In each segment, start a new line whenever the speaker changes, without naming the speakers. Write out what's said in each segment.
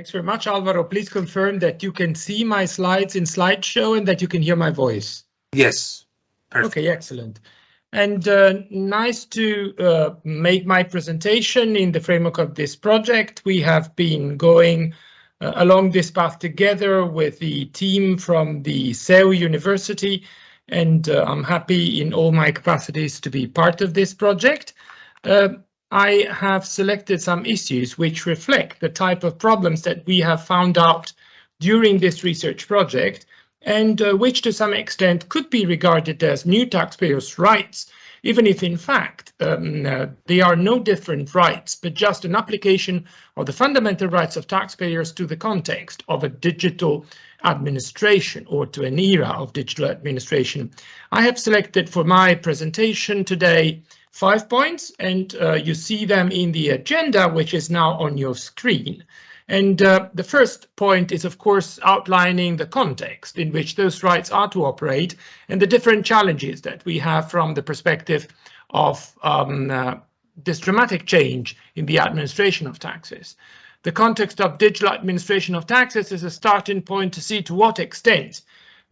Thanks very much, Alvaro. Please confirm that you can see my slides in slideshow and that you can hear my voice.
Yes.
Perfect. Okay, excellent. And uh, nice to uh, make my presentation in the framework of this project. We have been going uh, along this path together with the team from the CEU University, and uh, I'm happy in all my capacities to be part of this project. I have selected some issues which reflect the type of problems that we have found out during this research project and uh, which to some extent could be regarded as new taxpayers' rights, even if in fact um, uh, they are no different rights, but just an application of the fundamental rights of taxpayers to the context of a digital administration or to an era of digital administration. I have selected for my presentation today five points, and uh, you see them in the agenda, which is now on your screen. And uh, the first point is, of course, outlining the context in which those rights are to operate and the different challenges that we have from the perspective of um, uh, this dramatic change in the administration of taxes. The context of digital administration of taxes is a starting point to see to what extent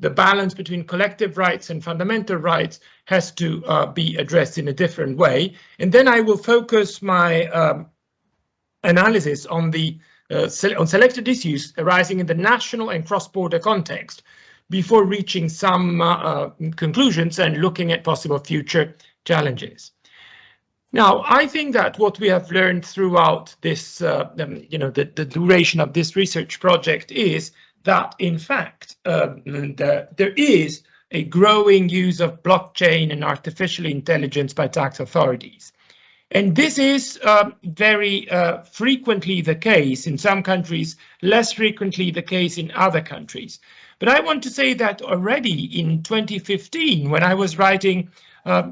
the balance between collective rights and fundamental rights has to uh, be addressed in a different way. And then I will focus my um, analysis on the uh, on selected issues arising in the national and cross-border context before reaching some uh, uh, conclusions and looking at possible future challenges. Now, I think that what we have learned throughout this, uh, um, you know, the, the duration of this research project is that in fact um, the, there is a growing use of blockchain and artificial intelligence by tax authorities. And this is uh, very uh, frequently the case in some countries, less frequently the case in other countries. But I want to say that already in 2015, when I was writing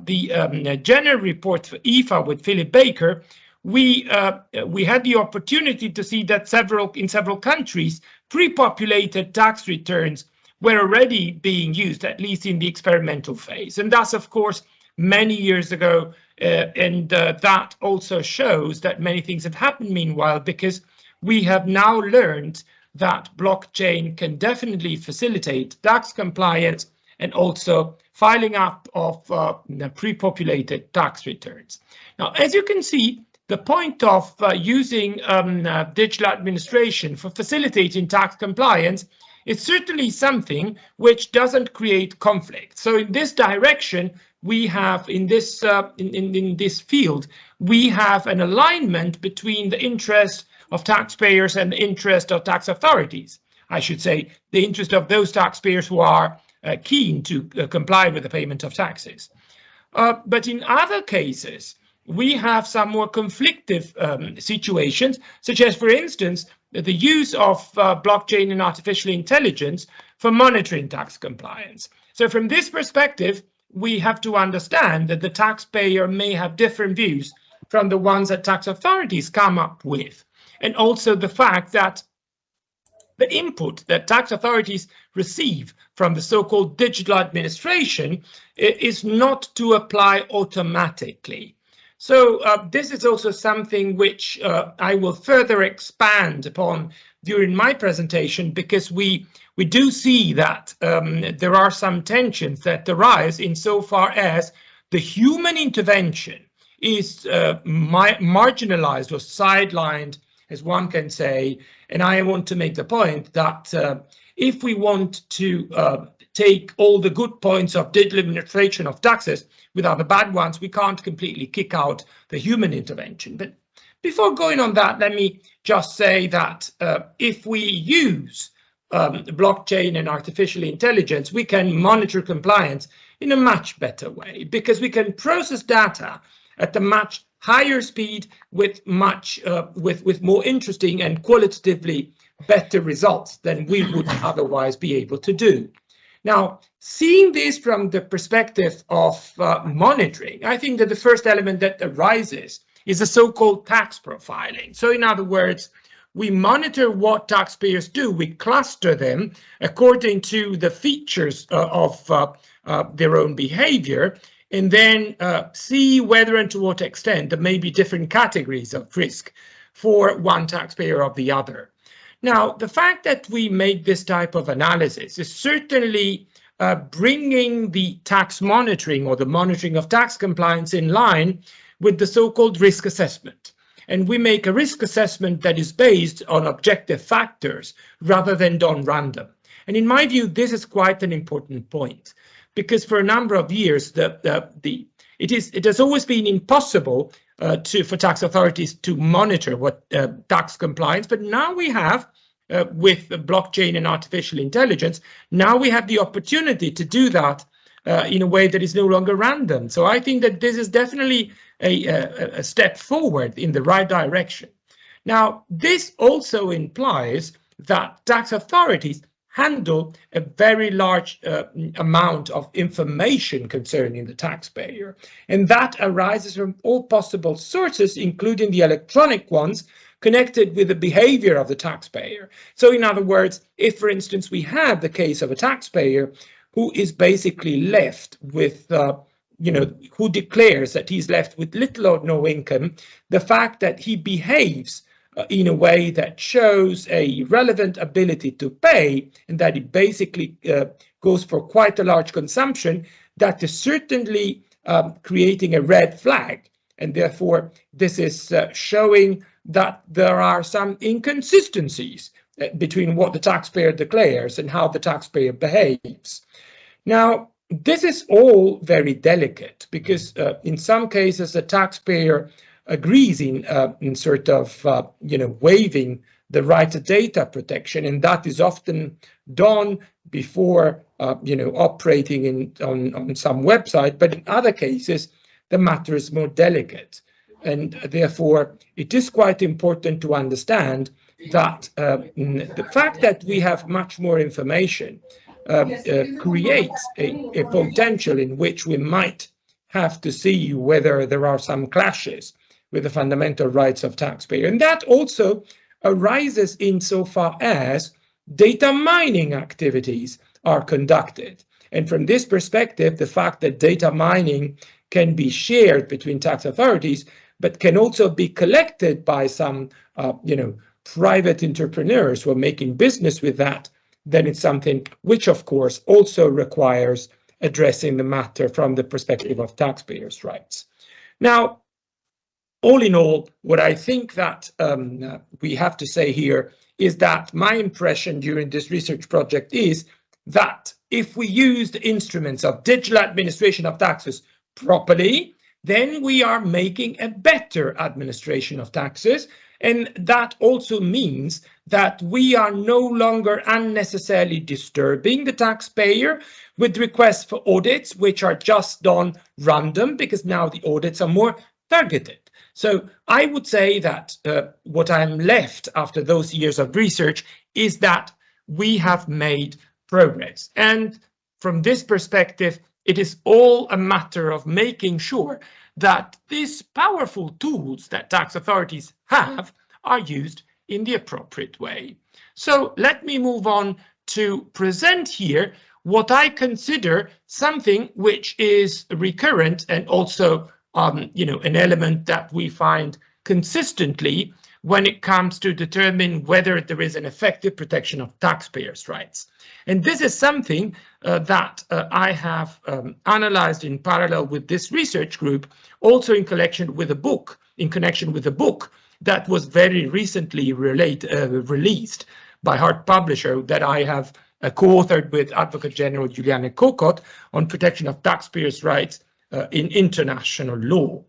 the um, general report for IFA with Philip Baker, we uh, we had the opportunity to see that several in several countries pre-populated tax returns were already being used, at least in the experimental phase. And that's, of course, many years ago. Uh, and uh, that also shows that many things have happened meanwhile, because we have now learned that blockchain can definitely facilitate tax compliance and also filing up of uh, pre-populated tax returns. Now, as you can see, the point of uh, using um, uh, digital administration for facilitating tax compliance is certainly something which doesn't create conflict. So in this direction, we have in this uh, in, in, in this field, we have an alignment between the interest of taxpayers and the interest of tax authorities. I should say the interest of those taxpayers who are keen to uh, comply with the payment of taxes. Uh, but in other cases, we have some more conflictive um, situations, such as, for instance, the use of uh, blockchain and artificial intelligence for monitoring tax compliance. So from this perspective, we have to understand that the taxpayer may have different views from the ones that tax authorities come up with. And also the fact that the input that tax authorities receive from the so-called digital administration is not to apply automatically. So uh, this is also something which uh, I will further expand upon during my presentation because we we do see that um, there are some tensions that arise insofar as the human intervention is uh, marginalized or sidelined, as one can say. And I want to make the point that uh, if we want to uh, take all the good points of digital administration of taxes without the bad ones, we can't completely kick out the human intervention. But before going on that, let me just say that uh, if we use um, blockchain and artificial intelligence, we can monitor compliance in a much better way because we can process data at a much higher speed with much uh, with with more interesting and qualitatively better results than we would otherwise be able to do. Now, seeing this from the perspective of uh, monitoring, I think that the first element that arises is the so-called tax profiling. So in other words, we monitor what taxpayers do. We cluster them according to the features uh, of uh, uh, their own behavior and then uh, see whether and to what extent there may be different categories of risk for one taxpayer or the other. Now, the fact that we make this type of analysis is certainly uh, bringing the tax monitoring or the monitoring of tax compliance in line with the so-called risk assessment. And we make a risk assessment that is based on objective factors rather than done random. And in my view, this is quite an important point because for a number of years, the, the, the it is it has always been impossible uh, to for tax authorities to monitor what uh, tax compliance, but now we have uh, with blockchain and artificial intelligence, now we have the opportunity to do that uh, in a way that is no longer random. So I think that this is definitely a, a, a step forward in the right direction. Now, this also implies that tax authorities handle a very large uh, amount of information concerning the taxpayer. And that arises from all possible sources, including the electronic ones, connected with the behavior of the taxpayer. So in other words, if, for instance, we have the case of a taxpayer who is basically left with uh, you know, who declares that he's left with little or no income, the fact that he behaves in a way that shows a relevant ability to pay and that it basically uh, goes for quite a large consumption, that is certainly um, creating a red flag. And therefore, this is uh, showing that there are some inconsistencies uh, between what the taxpayer declares and how the taxpayer behaves. Now, this is all very delicate because uh, in some cases the taxpayer agrees in, uh, in sort of, uh, you know, waiving the right to data protection, and that is often done before, uh, you know, operating in on, on some website. But in other cases, the matter is more delicate, and therefore it is quite important to understand that uh, the fact that we have much more information uh, uh, creates a, a potential in which we might have to see whether there are some clashes with the fundamental rights of taxpayer. And that also arises insofar as data mining activities are conducted. And from this perspective, the fact that data mining can be shared between tax authorities, but can also be collected by some, uh, you know, private entrepreneurs who are making business with that, then it's something which, of course, also requires addressing the matter from the perspective of taxpayers' rights. Now, all in all, what I think that um, we have to say here is that my impression during this research project is that if we use the instruments of digital administration of taxes properly, then we are making a better administration of taxes. And that also means that we are no longer unnecessarily disturbing the taxpayer with requests for audits, which are just done random because now the audits are more targeted. So I would say that uh, what I'm left after those years of research is that we have made progress. And from this perspective, it is all a matter of making sure that these powerful tools that tax authorities have are used in the appropriate way. So let me move on to present here what I consider something which is recurrent and also um, you know, an element that we find consistently when it comes to determine whether there is an effective protection of taxpayers' rights. And this is something uh, that uh, I have um, analyzed in parallel with this research group, also in connection with a book, in connection with a book that was very recently relate, uh, released by Hart Publisher that I have uh, co-authored with Advocate General Juliane Kokott on protection of taxpayers' rights in international law.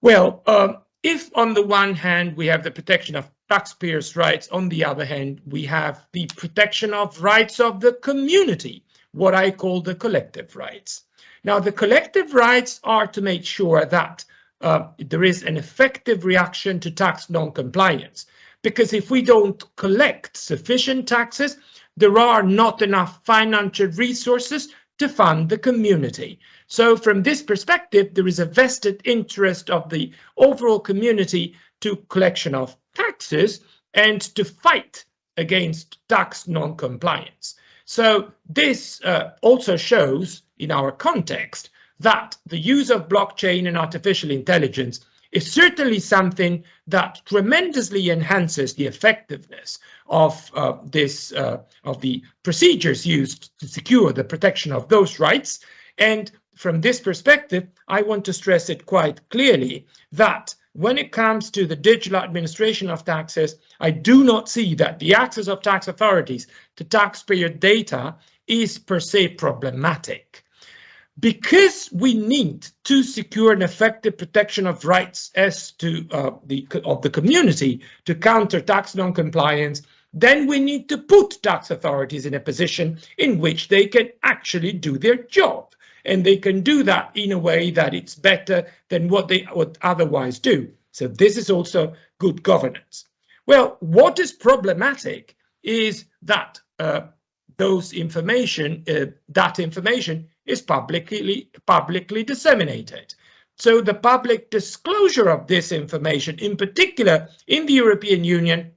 Well, uh, if on the one hand we have the protection of taxpayers' rights, on the other hand we have the protection of rights of the community, what I call the collective rights. Now, the collective rights are to make sure that uh, there is an effective reaction to tax non-compliance. Because if we don't collect sufficient taxes, there are not enough financial resources to fund the community. So from this perspective, there is a vested interest of the overall community to collection of taxes and to fight against tax non-compliance. So this uh, also shows in our context that the use of blockchain and artificial intelligence is certainly something that tremendously enhances the effectiveness of uh, this uh, of the procedures used to secure the protection of those rights. And from this perspective, I want to stress it quite clearly that when it comes to the digital administration of taxes, I do not see that the access of tax authorities to taxpayer data is per se problematic. Because we need to secure an effective protection of rights as to uh, the of the community to counter tax non-compliance, then we need to put tax authorities in a position in which they can actually do their job and they can do that in a way that it's better than what they would otherwise do. So this is also good governance. Well, what is problematic is that uh, those information, uh, that information is publicly, publicly disseminated. So the public disclosure of this information, in particular in the European Union,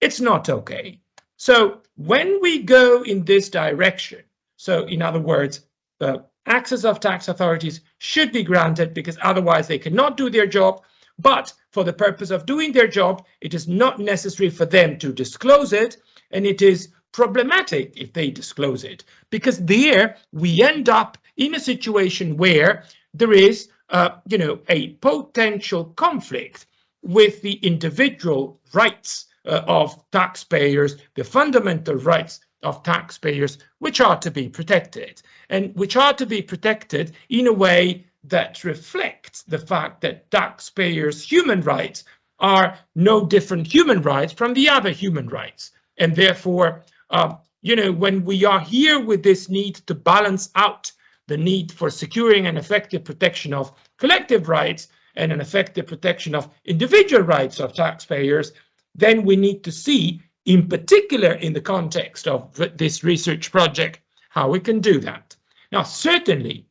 it's not okay. So when we go in this direction, so in other words, the access of tax authorities should be granted because otherwise they cannot do their job. But for the purpose of doing their job, it is not necessary for them to disclose it. And it is problematic if they disclose it because there we end up in a situation where there is, uh, you know, a potential conflict with the individual rights uh, of taxpayers, the fundamental rights of taxpayers, which are to be protected and which are to be protected in a way that reflects the fact that taxpayers' human rights are no different human rights from the other human rights. And therefore, uh, you know, when we are here with this need to balance out the need for securing an effective protection of collective rights and an effective protection of individual rights of taxpayers, then we need to see, in particular in the context of this research project, how we can do that. Now, certainly,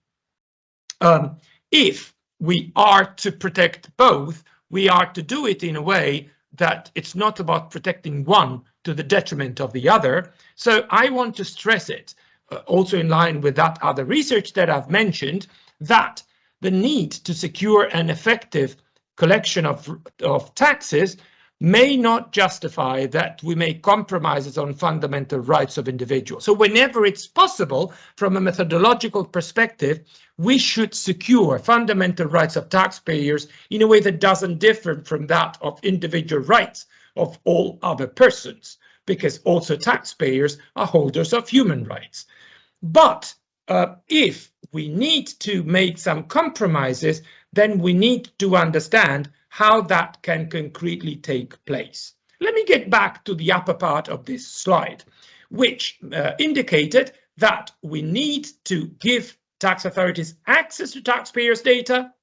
um, if we are to protect both, we are to do it in a way that it's not about protecting one to the detriment of the other. So I want to stress it, uh, also in line with that other research that I've mentioned, that the need to secure an effective collection of, of taxes may not justify that we make compromises on fundamental rights of individuals. So whenever it's possible, from a methodological perspective, we should secure fundamental rights of taxpayers in a way that doesn't differ from that of individual rights of all other persons, because also taxpayers are holders of human rights. But uh, if we need to make some compromises, then we need to understand how that can concretely take place. Let me get back to the upper part of this slide, which uh, indicated that we need to give tax authorities access to taxpayers' data,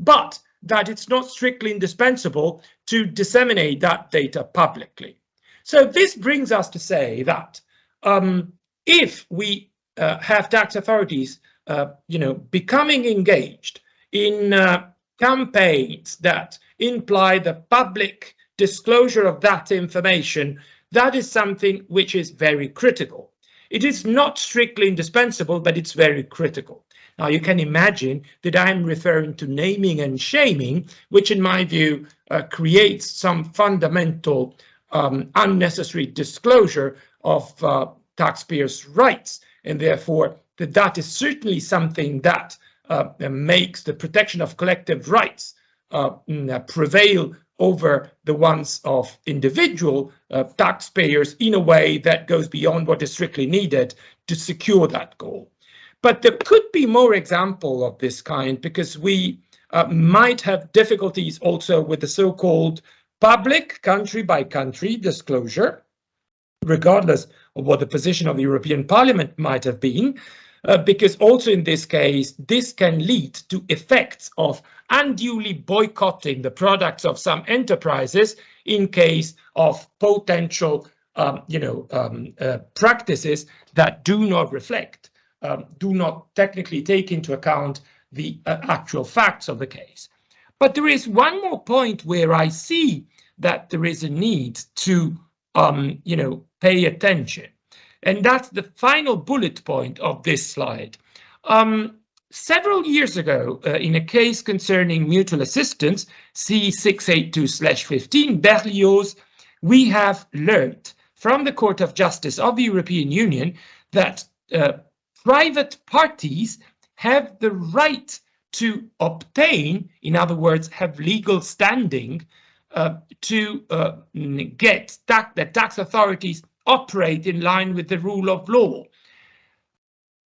but that it's not strictly indispensable to disseminate that data publicly. So this brings us to say that um, if we uh, have tax authorities, uh, you know, becoming engaged in uh, campaigns that imply the public disclosure of that information, that is something which is very critical. It is not strictly indispensable, but it's very critical. Now, you can imagine that I'm referring to naming and shaming, which in my view uh, creates some fundamental um, unnecessary disclosure of uh, taxpayers' rights. And therefore, that, that is certainly something that makes the protection of collective rights uh, mm, uh, prevail over the ones of individual uh, taxpayers in a way that goes beyond what is strictly needed to secure that goal. But there could be more example of this kind because we uh, might have difficulties also with the so-called public country by country disclosure, regardless of what the position of the European Parliament might have been, uh, because also in this case, this can lead to effects of unduly boycotting the products of some enterprises in case of potential um, you know, um, uh, practices that do not reflect, um, do not technically take into account the uh, actual facts of the case. But there is one more point where I see that there is a need to, um, you know, pay attention. And that's the final bullet point of this slide. Um, several years ago, uh, in a case concerning mutual assistance, C682-15 Berlioz, we have learned from the Court of Justice of the European Union that uh, private parties have the right to obtain, in other words, have legal standing uh, to uh, get that the tax authorities operate in line with the rule of law.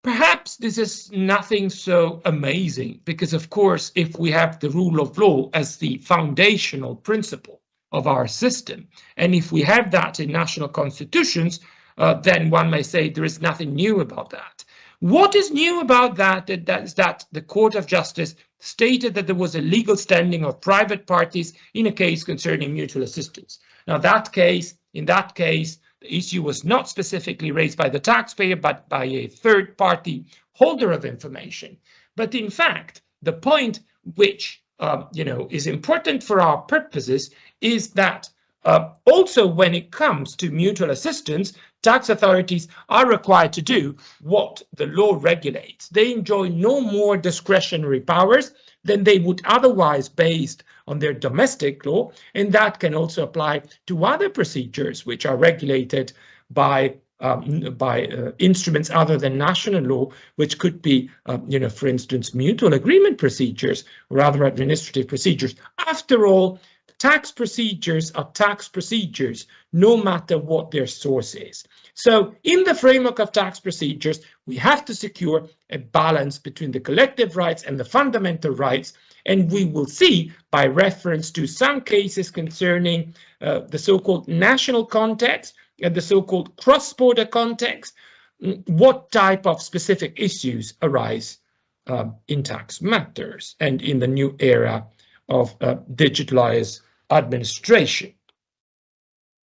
Perhaps this is nothing so amazing because, of course, if we have the rule of law as the foundational principle of our system, and if we have that in national constitutions, uh, then one may say there is nothing new about that. What is new about that is that the Court of Justice stated that there was a legal standing of private parties in a case concerning mutual assistance. Now that case, in that case, the issue was not specifically raised by the taxpayer, but by a third party holder of information. But in fact, the point which uh, you know is important for our purposes is that uh, also when it comes to mutual assistance, tax authorities are required to do what the law regulates. They enjoy no more discretionary powers than they would otherwise based on their domestic law, and that can also apply to other procedures which are regulated by um, by uh, instruments other than national law, which could be, um, you know, for instance, mutual agreement procedures or other administrative procedures. After all, tax procedures are tax procedures, no matter what their source is. So in the framework of tax procedures, we have to secure a balance between the collective rights and the fundamental rights and we will see by reference to some cases concerning uh, the so-called national context and the so-called cross-border context, mm, what type of specific issues arise uh, in tax matters and in the new era of uh, digitalized administration.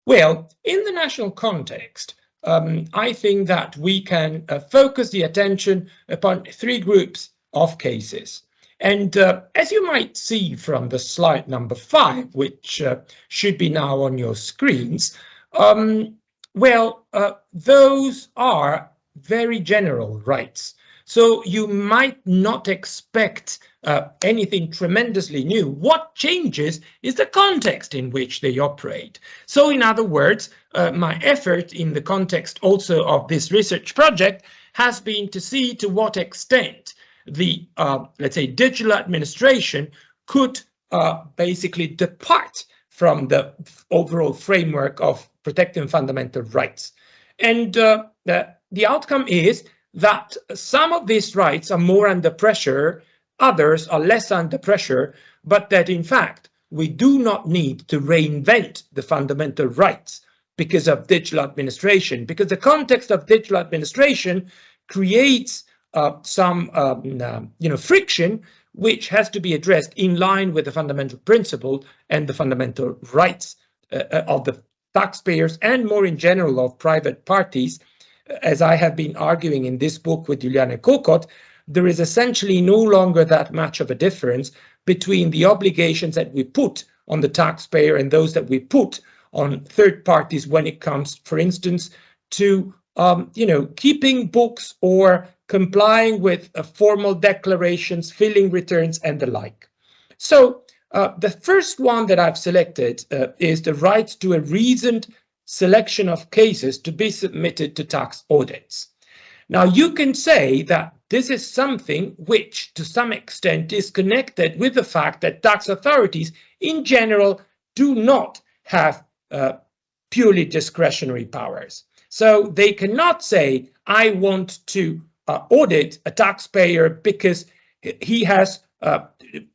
Well, in the national context, um, I think that we can uh, focus the attention upon three groups of cases. And uh, as you might see from the slide number five, which uh, should be now on your screens, um, well, uh, those are very general rights. So you might not expect uh, anything tremendously new. What changes is the context in which they operate. So in other words, uh, my effort in the context also of this research project has been to see to what extent the, uh, let's say, digital administration could uh, basically depart from the overall framework of protecting fundamental rights. And uh, the, the outcome is that some of these rights are more under pressure, others are less under pressure, but that in fact, we do not need to reinvent the fundamental rights because of digital administration, because the context of digital administration creates some um, uh, you know friction which has to be addressed in line with the fundamental principle and the fundamental rights uh, uh, of the taxpayers and more in general of private parties. As I have been arguing in this book with Juliane Kokott, there is essentially no longer that much of a difference between the obligations that we put on the taxpayer and those that we put on third parties when it comes, for instance, to um, you know, keeping books or complying with uh, formal declarations, filling returns, and the like. So uh, the first one that I've selected uh, is the right to a reasoned selection of cases to be submitted to tax audits. Now you can say that this is something which to some extent is connected with the fact that tax authorities in general do not have uh, purely discretionary powers. So they cannot say, I want to audit a taxpayer because he has, uh,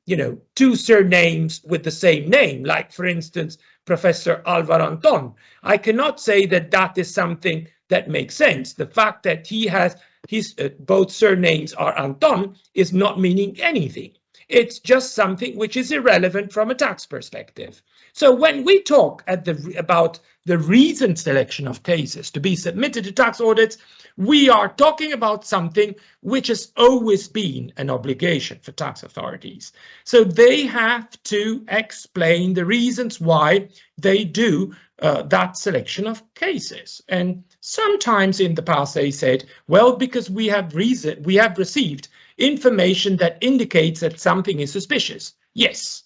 you know, two surnames with the same name, like, for instance, Professor Alvar Anton. I cannot say that that is something that makes sense. The fact that he has his uh, both surnames are Anton is not meaning anything. It's just something which is irrelevant from a tax perspective. So when we talk at the, about the reasoned selection of cases to be submitted to tax audits, we are talking about something which has always been an obligation for tax authorities. So they have to explain the reasons why they do uh, that selection of cases. And sometimes in the past they said, well, because we have reason, we have received information that indicates that something is suspicious. Yes,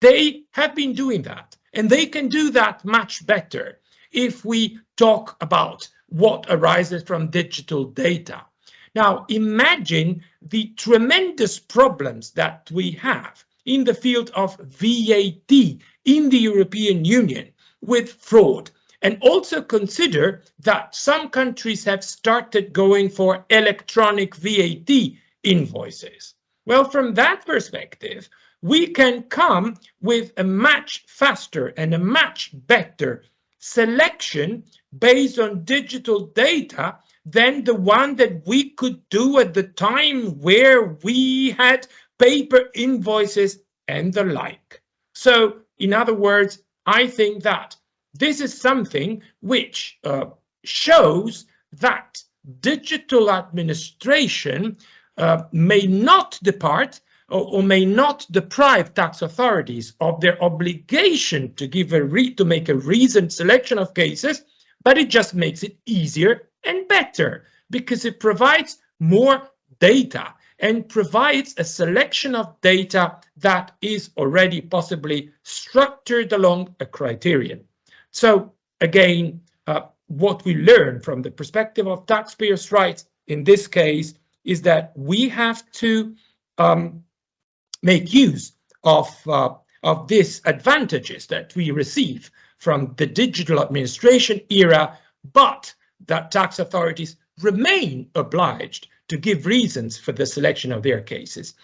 they have been doing that and they can do that much better if we talk about what arises from digital data. Now, imagine the tremendous problems that we have in the field of VAT in the European Union with fraud. And also consider that some countries have started going for electronic VAT invoices. Well, from that perspective, we can come with a much faster and a much better selection based on digital data than the one that we could do at the time where we had paper invoices and the like. So in other words, I think that this is something which uh, shows that digital administration uh, may not depart or, may not deprive tax authorities of their obligation to give a to make a reasoned selection of cases, but it just makes it easier and better because it provides more data and provides a selection of data that is already possibly structured along a criterion. So again, uh, what we learn from the perspective of taxpayers' rights in this case is that we have to um, make use of, uh, of these advantages that we receive from the digital administration era, but that tax authorities remain obliged to give reasons for the selection of their cases.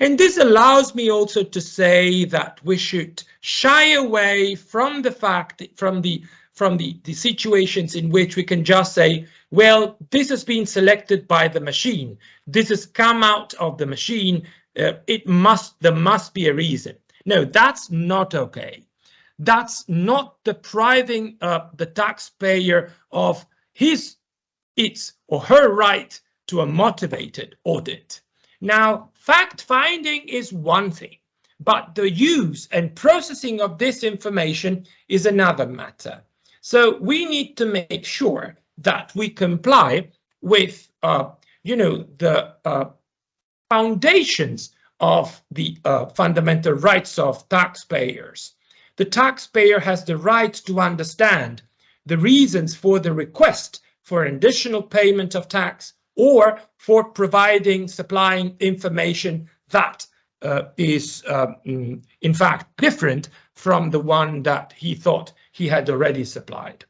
And this allows me also to say that we should shy away from the fact, from the from the, the situations in which we can just say, well, this has been selected by the machine. This has come out of the machine. Uh, it must, there must be a reason. No, that's not okay. That's not depriving uh, the taxpayer of his, its or her right to a motivated audit. Now, fact finding is one thing, but the use and processing of this information is another matter. So we need to make sure that we comply with, uh, you know, the uh, foundations of the uh, fundamental rights of taxpayers. The taxpayer has the right to understand the reasons for the request for additional payment of tax or for providing, supplying information that uh, is, uh, in fact, different from the one that he thought he had already supplied.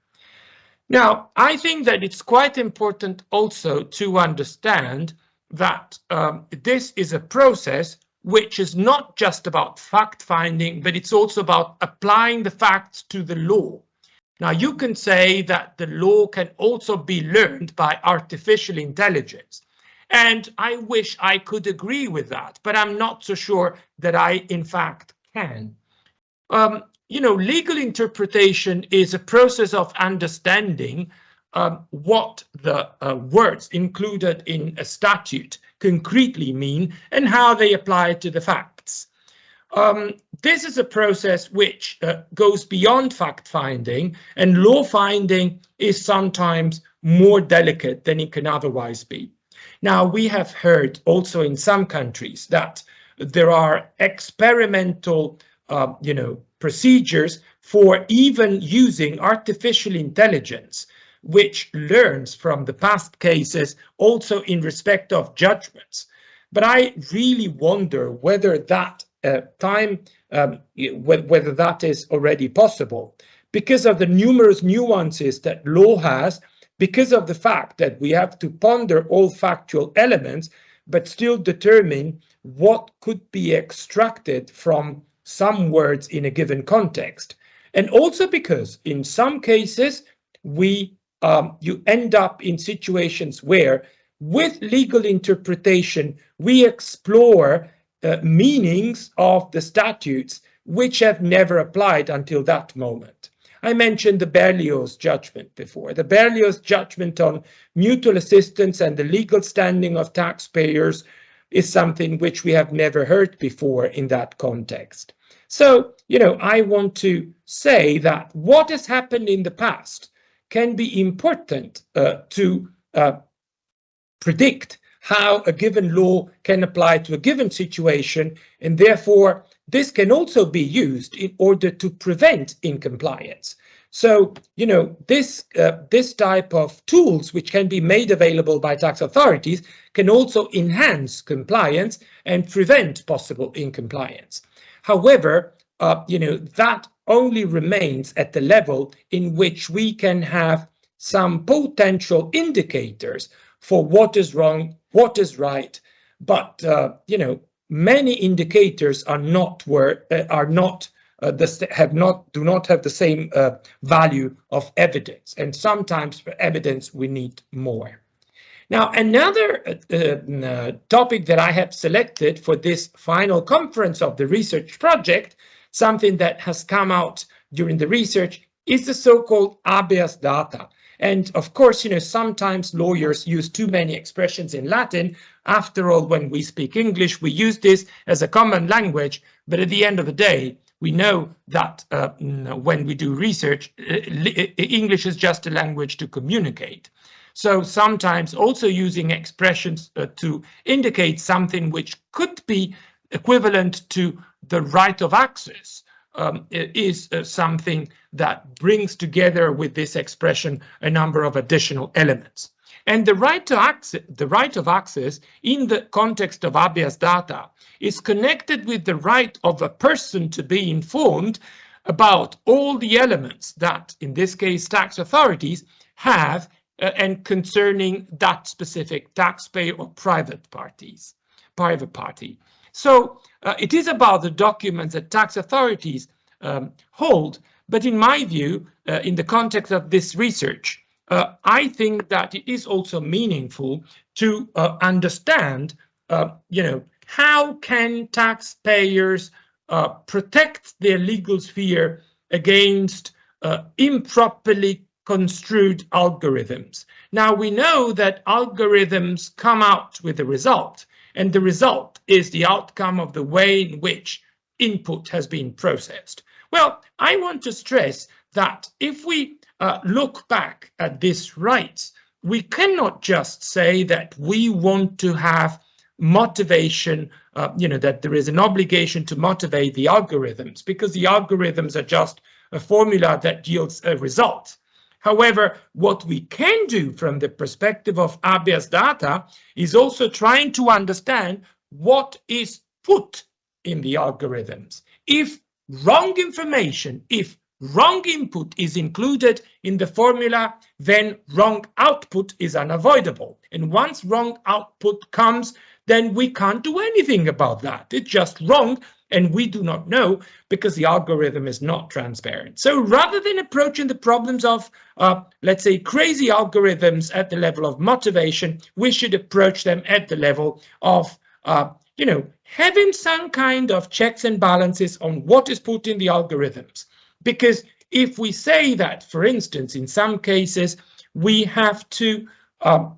Now, I think that it's quite important also to understand that um, this is a process which is not just about fact finding, but it's also about applying the facts to the law. Now, you can say that the law can also be learned by artificial intelligence. And I wish I could agree with that, but I'm not so sure that I, in fact, can. Um, you know, legal interpretation is a process of understanding um, what the uh, words included in a statute concretely mean and how they apply to the facts. Um, this is a process which uh, goes beyond fact-finding and law-finding is sometimes more delicate than it can otherwise be. Now, we have heard also in some countries that there are experimental, uh, you know, procedures for even using artificial intelligence, which learns from the past cases also in respect of judgments. But I really wonder whether that uh, time, um, whether that is already possible because of the numerous nuances that law has, because of the fact that we have to ponder all factual elements, but still determine what could be extracted from some words in a given context. And also because in some cases, we um, you end up in situations where with legal interpretation, we explore uh, meanings of the statutes which have never applied until that moment. I mentioned the Berlioz judgment before. The Berlioz judgment on mutual assistance and the legal standing of taxpayers is something which we have never heard before in that context. So, you know, I want to say that what has happened in the past can be important uh, to uh, predict how a given law can apply to a given situation, and therefore this can also be used in order to prevent incompliance. So, you know, this, uh, this type of tools which can be made available by tax authorities can also enhance compliance and prevent possible incompliance. However, uh, you know, that only remains at the level in which we can have some potential indicators for what is wrong, what is right. But, uh, you know, many indicators are not where, uh, are not uh, the, have not do not have the same uh, value of evidence and sometimes for evidence we need more now another uh, uh, topic that i have selected for this final conference of the research project something that has come out during the research is the so-called habeas data and of course, you know, sometimes lawyers use too many expressions in Latin. After all, when we speak English, we use this as a common language. But at the end of the day, we know that uh, when we do research, uh, English is just a language to communicate. So sometimes also using expressions uh, to indicate something which could be equivalent to the right of access um, is uh, something that brings together with this expression a number of additional elements. And the right to access, the right of access in the context of habeas data is connected with the right of a person to be informed about all the elements that, in this case, tax authorities have uh, and concerning that specific taxpayer or private parties, private party. So uh, it is about the documents that tax authorities um, hold, but in my view, uh, in the context of this research, uh, I think that it is also meaningful to uh, understand, uh, you know, how can taxpayers uh, protect their legal sphere against improperly construed algorithms. Now we know that algorithms come out with a result and the result is the outcome of the way in which input has been processed. Well, I want to stress that if we uh, look back at these rights, we cannot just say that we want to have motivation, uh, you know, that there is an obligation to motivate the algorithms because the algorithms are just a formula that yields a result. However, what we can do from the perspective of habeas data is also trying to understand what is put in the algorithms. If wrong information, if wrong input is included in the formula, then wrong output is unavoidable. And once wrong output comes, then we can't do anything about that. It's just wrong and we do not know because the algorithm is not transparent. So rather than approaching the problems of, uh, let's say, crazy algorithms at the level of motivation, we should approach them at the level of, uh, you know, having some kind of checks and balances on what is put in the algorithms. Because if we say that, for instance, in some cases, we have to um,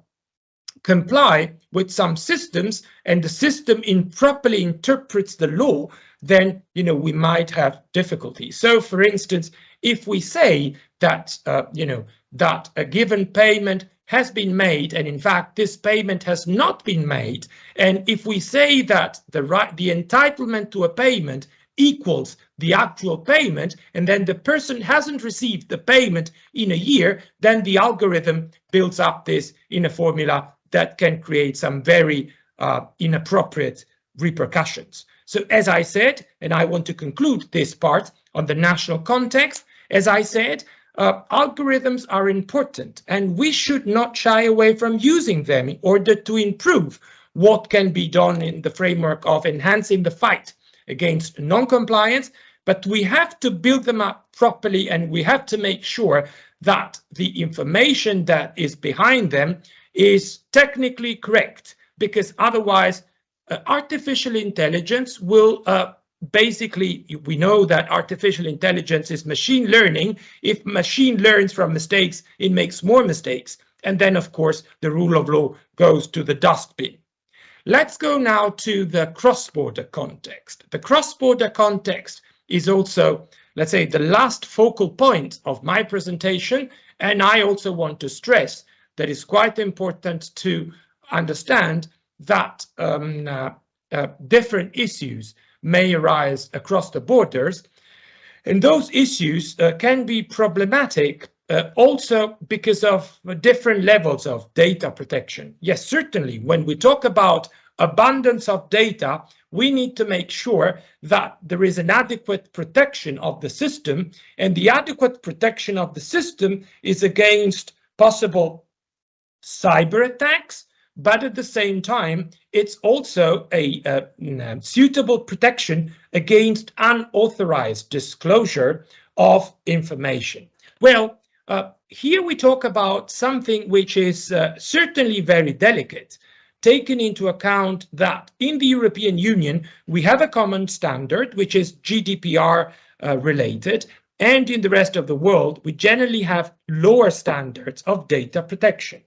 comply with some systems and the system improperly interprets the law, then you know we might have difficulties. So, for instance, if we say that uh, you know that a given payment has been made and in fact this payment has not been made and if we say that the right the entitlement to a payment equals the actual payment and then the person hasn't received the payment in a year, then the algorithm builds up this in a formula that can create some very uh, inappropriate repercussions. So as I said, and I want to conclude this part on the national context, as I said, uh, algorithms are important and we should not shy away from using them in order to improve what can be done in the framework of enhancing the fight against non-compliance, but we have to build them up properly and we have to make sure that the information that is behind them is technically correct because otherwise uh, artificial intelligence will uh, basically we know that artificial intelligence is machine learning if machine learns from mistakes it makes more mistakes and then of course the rule of law goes to the dustbin Let's go now to the cross-border context. The cross-border context is also, let's say, the last focal point of my presentation. And I also want to stress that it's quite important to understand that um, uh, uh, different issues may arise across the borders. And those issues uh, can be problematic uh, also because of different levels of data protection. Yes, certainly, when we talk about abundance of data, we need to make sure that there is an adequate protection of the system, and the adequate protection of the system is against possible cyber attacks, but at the same time, it's also a, a, suitable protection against unauthorized disclosure of information. Well, uh, here we talk about something which is uh, certainly very delicate, taking into account that in the European Union, we have a common standard, which is GDPR uh, related, and in the rest of the world, we generally have lower standards of data protection.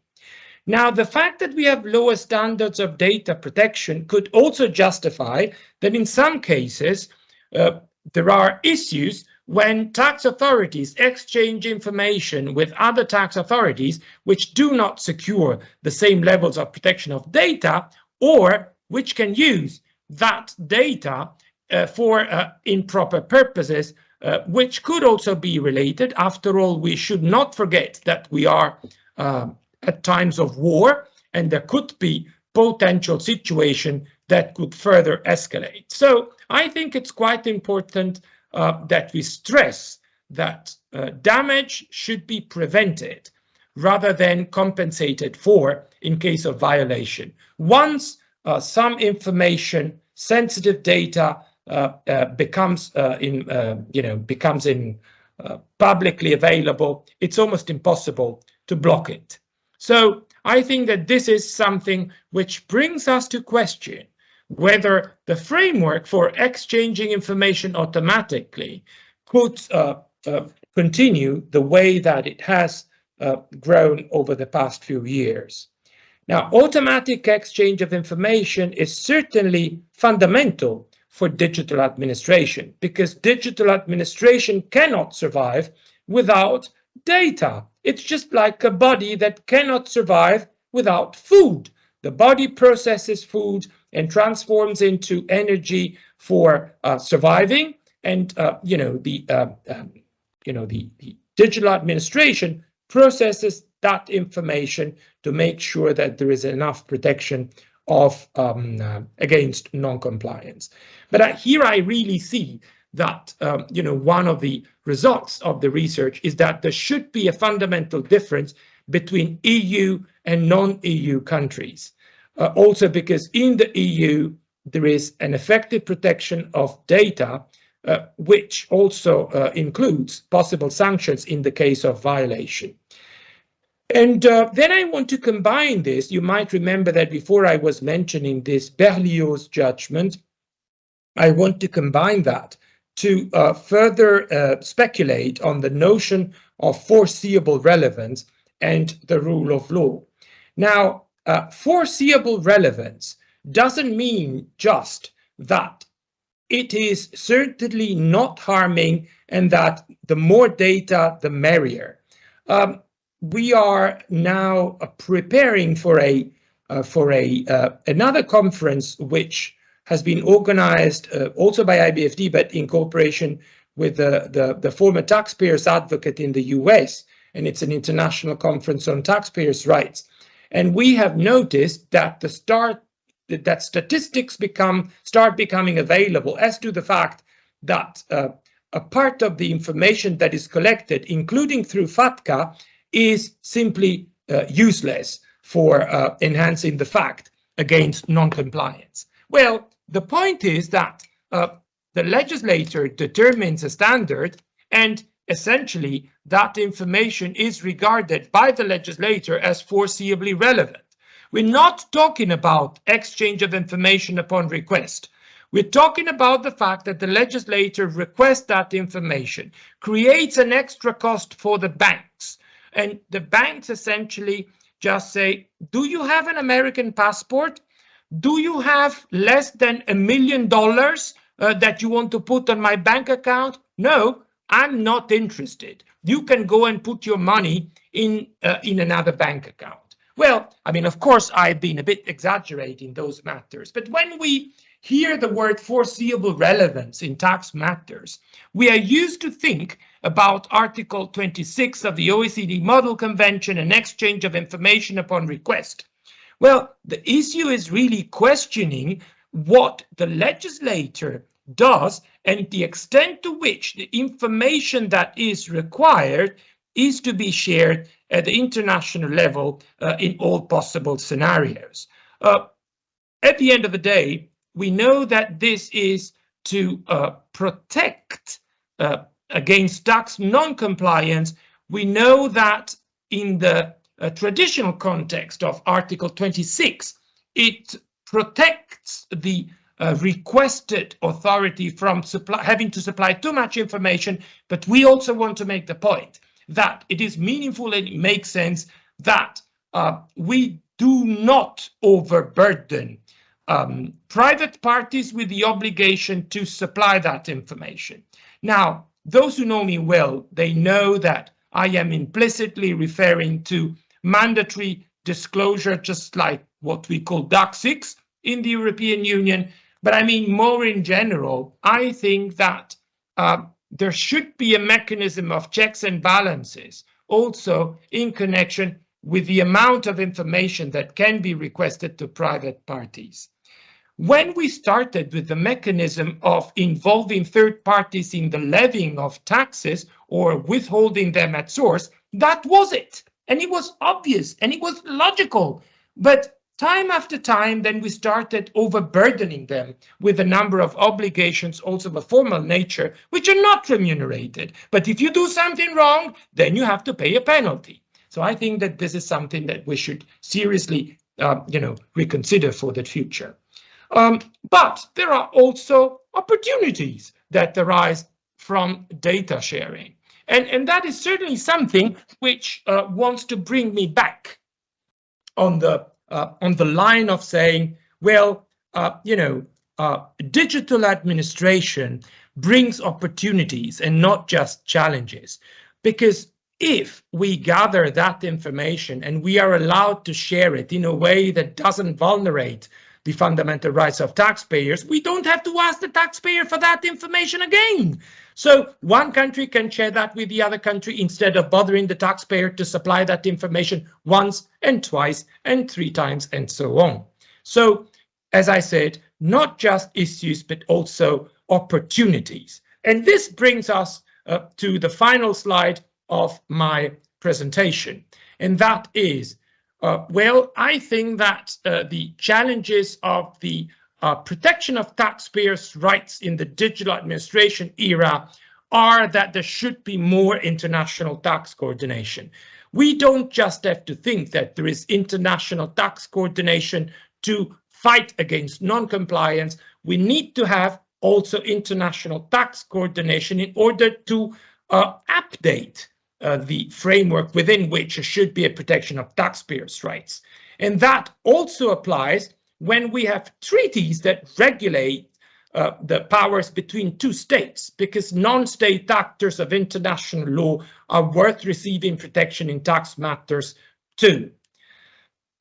Now, the fact that we have lower standards of data protection could also justify that in some cases, uh, there are issues when tax authorities exchange information with other tax authorities which do not secure the same levels of protection of data or which can use that data uh, for uh, improper purposes, uh, which could also be related. After all, we should not forget that we are um, at times of war and there could be potential situation that could further escalate. So I think it's quite important uh, that we stress that uh, damage should be prevented rather than compensated for in case of violation. Once uh, some information, sensitive data uh, uh, becomes uh, in, you know, becomes in publicly available, it's almost impossible to block it. So I think that this is something which brings us to question whether the framework for exchanging information automatically could uh, uh, continue the way that it has uh, grown over the past few years. Now, automatic exchange of information is certainly fundamental for digital administration because digital administration cannot survive without data. It's just like a body that cannot survive without food. The body processes food and transforms into energy for uh, surviving. And uh, you know the uh, um, you know the, the digital administration processes that information to make sure that there is enough protection of um, uh, against non-compliance. But here I really see that um, you know one of the results of the research is that there should be a fundamental difference between EU and non-EU countries. Uh, also because in the EU, there is an effective protection of data, uh, which also uh, includes possible sanctions in the case of violation. And uh, then I want to combine this. You might remember that before I was mentioning this Berlioz judgment, I want to combine that to uh, further uh, speculate on the notion of foreseeable relevance and the rule of law. Now, uh, foreseeable relevance doesn't mean just that it is certainly not harming and that the more data, the merrier. Um, we are now preparing for a uh, for a uh, another conference which has been organized uh, also by IBFD, but in cooperation with the, the, the former taxpayers advocate in the US, and it's an international conference on taxpayers' rights. And we have noticed that the start that statistics become start becoming available as to the fact that uh, a part of the information that is collected, including through FATCA, is simply uh, useless for uh, enhancing the fact against non-compliance. Well, the point is that uh, the legislator determines a standard and essentially that information is regarded by the legislator as foreseeably relevant. We're not talking about exchange of information upon request. We're talking about the fact that the legislator requests that information, creates an extra cost for the banks, and the banks essentially just say, do you have an American passport? Do you have less than a million dollars uh, that you want to put on my bank account? No, I'm not interested. You can go and put your money in, uh, in another bank account. Well, I mean, of course, I've been a bit exaggerating those matters, but when we hear the word foreseeable relevance in tax matters, we are used to think about Article 26 of the OECD Model Convention and exchange of information upon request. Well, the issue is really questioning what the legislator does and the extent to which the information that is required is to be shared at the international level uh, in all possible scenarios. Uh, at the end of the day, we know that this is to uh, protect uh, against tax non-compliance. We know that in the uh, traditional context of Article 26, it protects the uh, requested authority from supply, having to supply too much information, but we also want to make the point that it is meaningful and it makes sense that uh, we do not overburden um, private parties with the obligation to supply that information. Now, those who know me well, they know that I am implicitly referring to mandatory disclosure, just like what we call DAC 6 in the European Union. But I mean, more in general, I think that uh, there should be a mechanism of checks and balances also in connection with the amount of information that can be requested to private parties. When we started with the mechanism of involving third parties in the levying of taxes or withholding them at source, that was it. And it was obvious and it was logical. But time after time, then we started overburdening them with a number of obligations, also of a formal nature, which are not remunerated. But if you do something wrong, then you have to pay a penalty. So I think that this is something that we should seriously, uh, you know, reconsider for the future. Um, but there are also opportunities that arise from data sharing. And, and that is certainly something which uh, wants to bring me back on the uh, on the line of saying, well, uh, you know, uh, digital administration brings opportunities and not just challenges. Because if we gather that information and we are allowed to share it in a way that doesn't vulnerate the fundamental rights of taxpayers, we don't have to ask the taxpayer for that information again. So one country can share that with the other country instead of bothering the taxpayer to supply that information once and twice and three times and so on. So as I said, not just issues, but also opportunities. And this brings us uh, to the final slide of my presentation. And that is, uh, well, I think that uh, the challenges of the uh, protection of taxpayers' rights in the digital administration era are that there should be more international tax coordination. We don't just have to think that there is international tax coordination to fight against non-compliance. We need to have also international tax coordination in order to uh, update uh, the framework within which there should be a protection of taxpayers' rights. And that also applies when we have treaties that regulate uh, the powers between two states, because non-state actors of international law are worth receiving protection in tax matters too.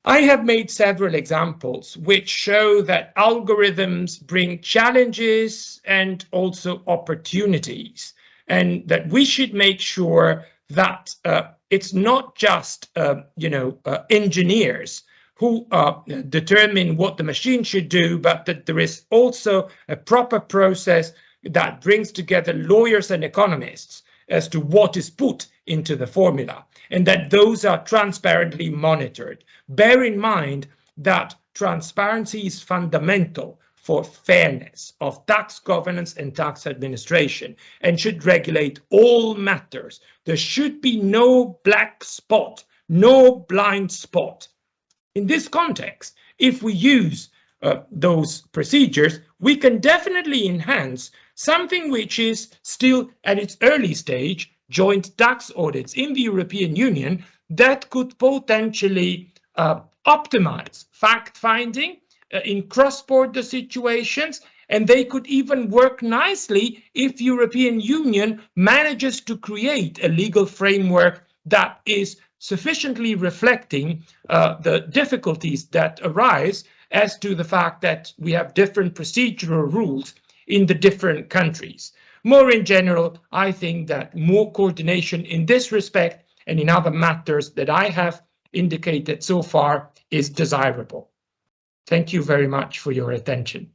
I have made several examples which show that algorithms bring challenges and also opportunities, and that we should make sure that uh, it's not just, uh, you know, uh, engineers who uh, determine what the machine should do, but that there is also a proper process that brings together lawyers and economists as to what is put into the formula and that those are transparently monitored. Bear in mind that transparency is fundamental for fairness of tax governance and tax administration and should regulate all matters. There should be no black spot, no blind spot in this context, if we use uh, those procedures, we can definitely enhance something which is still at its early stage, joint tax audits in the European Union that could potentially uh, optimize fact-finding in cross-border situations and they could even work nicely if European Union manages to create a legal framework that is sufficiently reflecting uh, the difficulties that arise as to the fact that we have different procedural rules in the different countries. More in general, I think that more coordination in this respect and in other matters that I have indicated so far is desirable. Thank you very much for your attention.